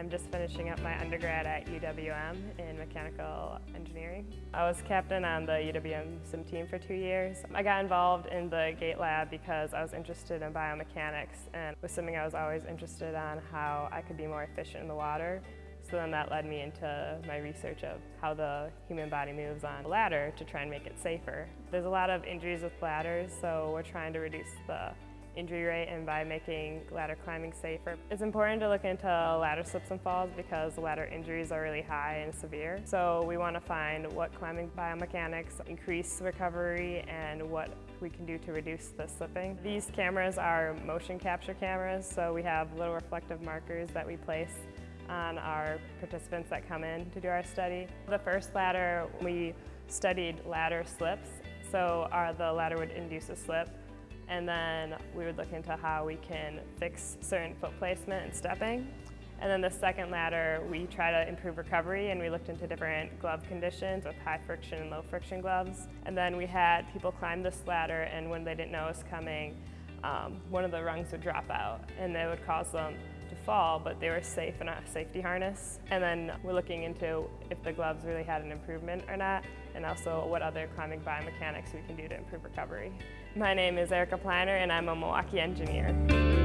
I'm just finishing up my undergrad at UWM in mechanical engineering. I was captain on the UWM sim team for two years. I got involved in the GATE lab because I was interested in biomechanics and with swimming I was always interested on how I could be more efficient in the water. So then that led me into my research of how the human body moves on a ladder to try and make it safer. There's a lot of injuries with ladders, so we're trying to reduce the injury rate and by making ladder climbing safer. It's important to look into ladder slips and falls because ladder injuries are really high and severe. So we want to find what climbing biomechanics increase recovery and what we can do to reduce the slipping. These cameras are motion capture cameras, so we have little reflective markers that we place on our participants that come in to do our study. The first ladder, we studied ladder slips. So our, the ladder would induce a slip and then we would look into how we can fix certain foot placement and stepping. And then the second ladder, we try to improve recovery and we looked into different glove conditions with high friction and low friction gloves. And then we had people climb this ladder and when they didn't know it was coming, um, one of the rungs would drop out and it would cause them to fall, but they were safe in a safety harness. And then we're looking into if the gloves really had an improvement or not, and also what other climbing biomechanics we can do to improve recovery. My name is Erika Pliner, and I'm a Milwaukee engineer.